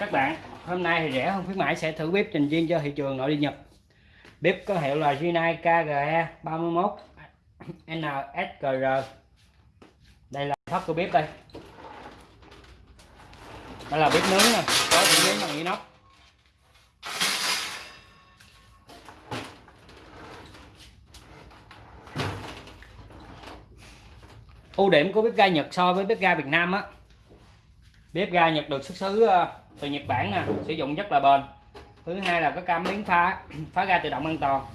các bạn. Hôm nay thì rẻ hơn khuyến mãi, sẽ thử bếp trình riêng cho thị trường nội địa Nhật. Bếp có hiệu là Rinnai KGE 31 NSGR Đây là thấp của bếp đây. Đây là bếp nướng nè, Có những nướng bằng inox. Ưu điểm của bếp ga Nhật so với bếp ga Việt Nam á. Bếp ga Nhật được xuất xứ ờ, từ Nhật Bản nè sử dụng rất là bền. Thứ hai là có cảm biến phá phá ga tự động an toàn.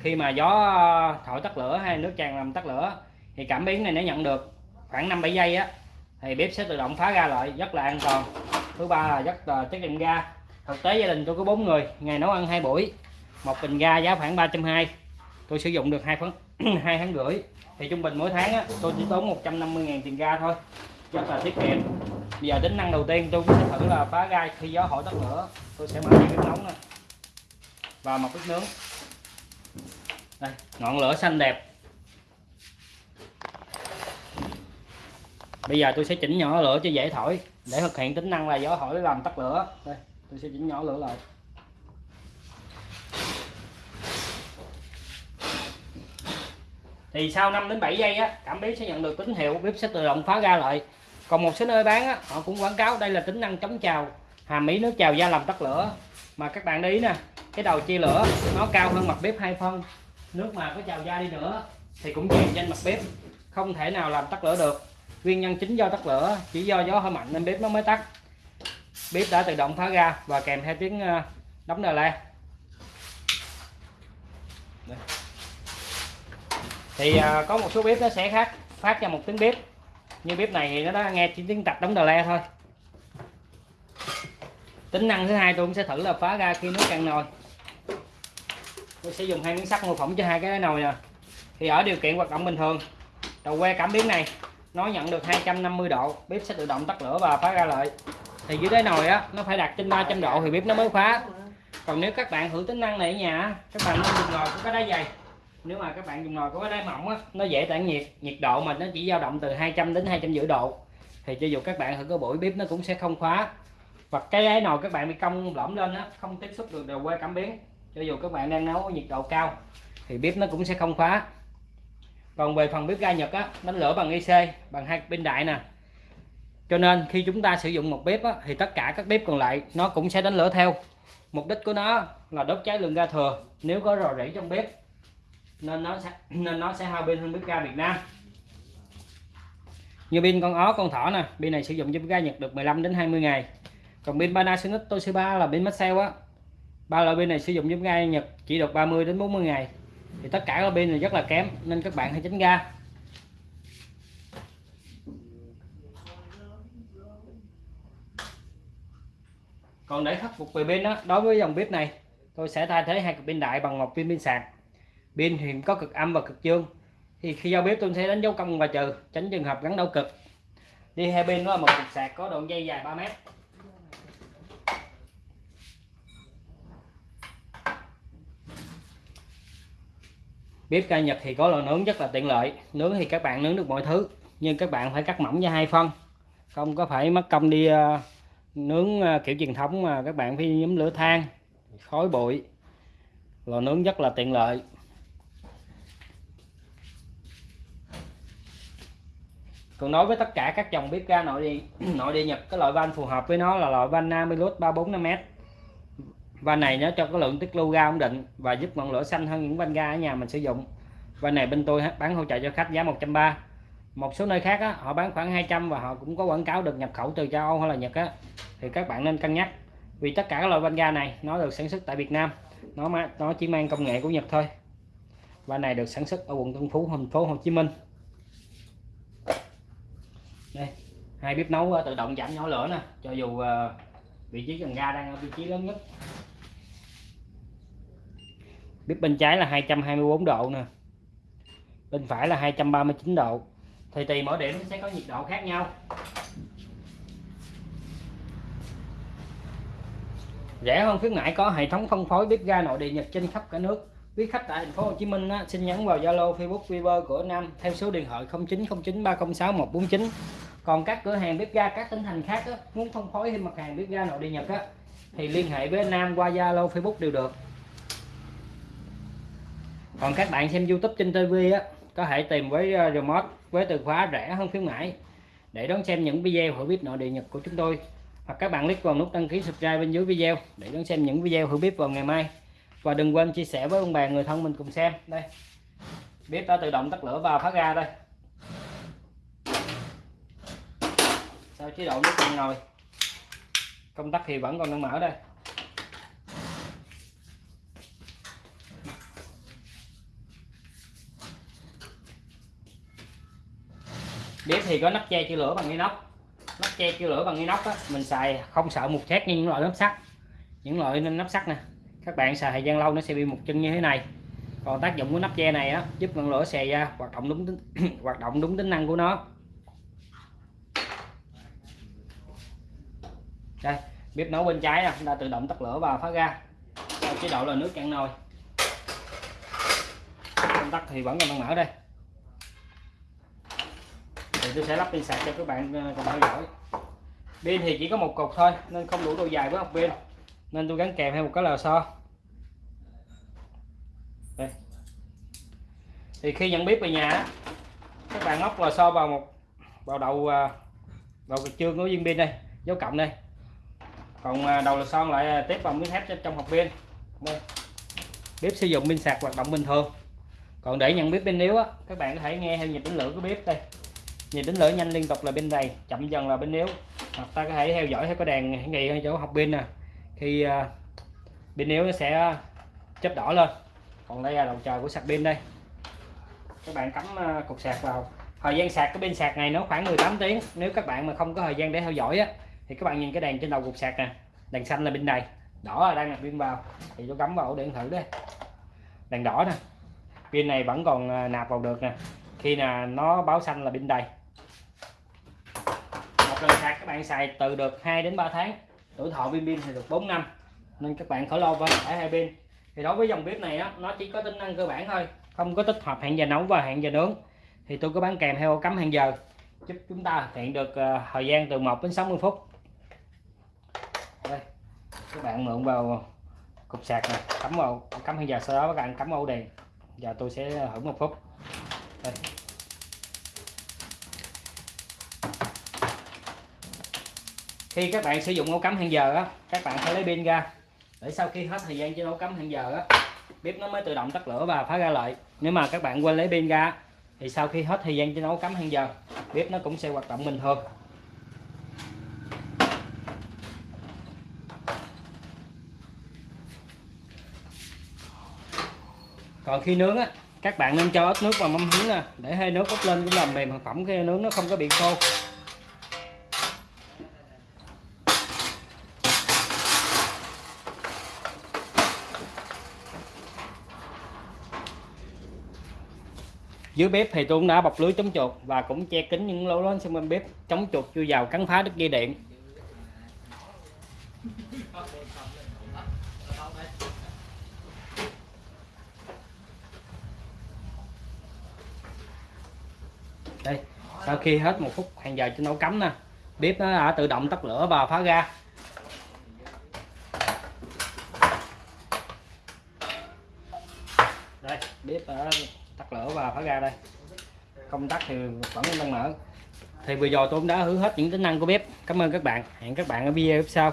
Khi mà gió ờ, thổi tắt lửa hay nước tràn làm tắt lửa thì cảm biến này nó nhận được khoảng 5 7 giây á thì bếp sẽ tự động phá ra lại rất là an toàn. Thứ ba là rất là tiết kiệm ga. Thực tế gia đình tôi có bốn người ngày nấu ăn hai buổi một bình ga giá khoảng 320 tôi sử dụng được hai tháng hai tháng rưỡi. Thì trung bình mỗi tháng á, tôi chỉ tốn 150.000 tiền ga thôi rất là tiết kiệm. Bây giờ tính năng đầu tiên tôi sẽ thử là phá gai khi gió hỏi tắt lửa. Tôi sẽ mở bếp nóng này và một bếp nướng. Đây, ngọn lửa xanh đẹp. Bây giờ tôi sẽ chỉnh nhỏ lửa cho dễ thổi. Để thực hiện tính năng là gió hỏi làm tắt lửa. Đây, tôi sẽ chỉnh nhỏ lửa lại. Thì sau 5 đến 7 giây á, cảm biến sẽ nhận được tín hiệu bếp sẽ tự động phá ra lại còn một số nơi bán á, họ cũng quảng cáo đây là tính năng chống trào hàm ý nước trào da làm tắt lửa. Mà các bạn để ý nè cái đầu chia lửa nó cao hơn mặt bếp hai phân. Nước mà có trào da đi nữa thì cũng chèn trên mặt bếp. Không thể nào làm tắt lửa được. Nguyên nhân chính do tắt lửa chỉ do gió hơi mạnh nên bếp nó mới tắt. Bếp đã tự động phá ra và kèm theo tiếng ờ, đóng đờ la thì ờ, có một số bếp nó sẽ khác phát ra một tiếng bếp như bếp này thì nó đã nghe chỉ tiếng tạch đóng đờ le thôi. Tính năng thứ hai tôi cũng sẽ thử là phá ra khi nước cạn nồi. Tôi sẽ dùng hai miếng sắt mô phỏng cho hai cái nồi nè. Thì ở điều kiện hoạt động bình thường, đầu que cảm biến này, nó nhận được 250 độ, bếp sẽ tự động tắt lửa và phá ra lại thì dưới đáy nồi á, nó phải đặt trên 300 độ thì bếp nó mới khóa còn nếu các bạn thử tính năng này ở nhà các bạn nên dùng nồi có cái đáy dày nếu mà các bạn dùng nồi có cái đáy mỏng á nó dễ tản nhiệt nhiệt độ mà nó chỉ dao động từ 200 đến 250 độ. Thì cho dù các bạn thử có buổi bếp nó cũng sẽ không khóa. Và cái đáy nồi các bạn bị cong lõm lên á không tiếp xúc được đầu que cảm biến. Cho dù các bạn đang nấu ở nhiệt độ cao thì bếp nó cũng sẽ không khóa. Còn về phần bếp ga Nhật á đánh lửa bằng IC bằng hai pin đại nè. Cho nên khi chúng ta sử dụng một bếp á, thì tất cả các bếp còn lại nó cũng sẽ đánh lửa theo. Mục đích của nó là đốt cháy lượng ga thừa. Nếu có rò rỉ trong bếp nên nó sẽ nên nó sẽ hao pin hơn bếp ga Việt Nam. Như pin con ó, con thỏ nè, pin này sử dụng cho bếp ga Nhật được 15 đến 20 ngày. Còn pin Panasonic Toshiba là pin Maxell á. Ba loại pin này sử dụng cho bếp ga Nhật chỉ được 30 đến 40 ngày. Thì tất cả các pin này rất là kém, nên các bạn hãy tránh ga. Còn để khắc phục về pin đó đối với dòng bếp này, tôi sẽ thay thế hai cục pin đại bằng một pin pin sạc pin thì có cực âm và cực dương. Thì khi giao bếp tôi sẽ đánh dấu công và trừ tránh trường hợp gắn đau cực. Đi hai bên đó là một cục sạc có đoạn dây dài 3 mét. Bếp ga Nhật thì có lò nướng rất là tiện lợi. Nướng thì các bạn nướng được mọi thứ nhưng các bạn phải cắt mỏng ra hai phân. Không có phải mất công đi uh, nướng uh, kiểu truyền thống mà các bạn phải nhóm lửa than khói bụi. Lò nướng rất là tiện lợi. Còn nói với tất cả các dòng bếp ga nội địa nội địa Nhật cái loại van phù hợp với nó là loại van Namilus 345m van này nó cho cái lượng tiết lưu ga ổn định và giúp ngọn lửa xanh hơn những van ga ở nhà mình sử dụng. Van này bên tôi bán hỗ trợ cho khách giá 130 một số nơi khác á, họ bán khoảng 200 và họ cũng có quảng cáo được nhập khẩu từ châu Âu hay là Nhật á, thì các bạn nên cân nhắc. Vì tất cả các loại van ga này nó được sản xuất tại Việt Nam. Nó nó chỉ mang công nghệ của Nhật thôi. Van này được sản xuất ở quận Tân Phú thành phố Hồ Chí Minh đây hai bếp nấu ờ, tự động giảm nhỏ lửa nè cho dù ờ, vị trí cần ga đang ở vị trí lớn nhất. Bếp bên trái là 224 độ nè bên phải là 239 độ. Thì tùy mỗi điểm sẽ có nhiệt độ khác nhau. Rẻ hơn khuyến mãi có hệ thống phân phối bếp ga nội địa Nhật trên khắp cả nước. Quý khách tại thành phố Hồ Chí Minh á, xin nhắn vào Zalo Facebook Viber của Nam theo số điện thoại 0909 306 149 còn các cửa hàng bếp ga các tỉnh thành khác á, muốn phân phối thêm mặt hàng bếp ga nội địa nhật á thì liên hệ với anh Nam qua Zalo Facebook đều được. Còn các bạn xem YouTube trên TV á có thể tìm với ờ, remote với từ khóa rẻ hơn khuyến mãi. Để đón xem những video hiểu bếp nội địa nhật của chúng tôi hoặc các bạn click vào nút đăng ký subscribe bên dưới video để đón xem những video hiểu bếp vào ngày mai. Và đừng quên chia sẻ với ông bà người thân mình cùng xem. Đây. Bếp đã tự động tắt lửa và phát ra đây. Sau chế độ nước cạn nồi công tắc thì vẫn còn đang mở đây. Bếp thì có nắp che chữ lửa bằng inox. Nắp che chữ lửa bằng inox á, mình xài không sợ mục thép như những loại nắp sắt. Những loại nắp sắt nè. Các bạn xài thời gian lâu nó sẽ bị một chân như thế này. Còn tác dụng của nắp che này á, giúp ngọn lửa xè ra, hoạt động đúng tính hoạt động đúng tính năng của nó. Đây, bếp nấu bên trái nè, đã tự động tắt lửa và phát ra chế độ là nước cạn nồi. Công tắc thì vẫn còn đang mở đây. Thì tôi sẽ lắp pin sạc cho các bạn ờ, cùng theo dõi. Pin thì chỉ có một cục thôi, nên không đủ độ dài với học pin. Nên tôi gắn kèm theo một cái lò xo. Đây. Thì khi nhận bếp về nhà các bạn móc lò xo vào một, vào đầu ờ, vào cái chương của viên pin đây, dấu cộng đây còn à, đầu lò son lại à, tiếp vào miếng thép trong hộp pin. Đây. Bếp sử dụng pin sạc hoạt động bình thường. Còn để nhận biết pin yếu á, các bạn có thể nghe theo nhịp đánh lửa của bếp đây. Nhịp đánh lửa nhanh liên tục là bên đầy, chậm dần là bên yếu. Hoặc ta có thể theo dõi theo cái đèn hiển thị ở chỗ học pin nè. Khi à, pin yếu nó sẽ chớp đỏ lên. Còn đây là đầu chờ của sạc pin đây. Các bạn cắm cục sạc vào. Thời gian sạc cái pin sạc này nó khoảng 18 tiếng. Nếu các bạn mà không có thời gian để theo dõi á thì các bạn nhìn cái đèn trên đầu cục sạc nè. Đèn xanh là bên đầy đỏ là đang nạp pin vào. Thì tôi cắm vào ổ điện thử đây. Đèn đỏ nè. Pin này vẫn còn à, nạp vào được nè. Khi là nó báo xanh là pin đầy một lần sạc các bạn xài từ được 2 đến 3 tháng. Tuổi thọ pin pin thì được 4 năm. Nên các bạn khỏi lo với cả hai pin. Thì đối với dòng bếp này á, nó chỉ có tính năng cơ bản thôi. Không có tích hợp hẹn giờ nấu và hẹn giờ nướng. Thì tôi có bán kèm theo cắm hẹn giờ. Giúp chúng ta hẹn được à, thời gian từ 1 đến 60 phút các bạn mượn vào cục sạc này cắm vào, cắm hẹn giờ sau đó các bạn cắm ổ đèn. Giờ tôi sẽ hưởng một phút. Đây. khi các bạn sử dụng ổ cắm hẹn giờ á, các bạn phải lấy pin ra. Để sau khi hết thời gian trên ổ cắm hẹn giờ á, bếp nó mới tự động tắt lửa và phá ra lại. Nếu mà các bạn quên lấy pin ra thì sau khi hết thời gian trên ổ cắm hẹn giờ, bếp nó cũng sẽ hoạt động bình thường. Còn khi nướng á, các bạn nên cho ít nước vào mâm hứng nè, để hơi nước bốc lên cũng làm mềm thực phẩm, khi nướng nó không có bị khô. Dưới bếp thì tôi cũng đã bọc lưới chống chuột và cũng che kín những lỗ lớn xung quanh bếp, chống chuột chui vào cắn phá đứt dây điện. Đây, sau khi hết một phút, hàng giờ trên nấu cắm nè. Bếp nó đã tự động tắt lửa và phá ra đây, bếp đã tắt lửa và phá ra đây. Công tắc thì vẫn đang mở. Thì vừa rồi tôi cũng đã hứa hết những tính năng của bếp. Cảm ơn các bạn. Hẹn các bạn ở video tiếp sau.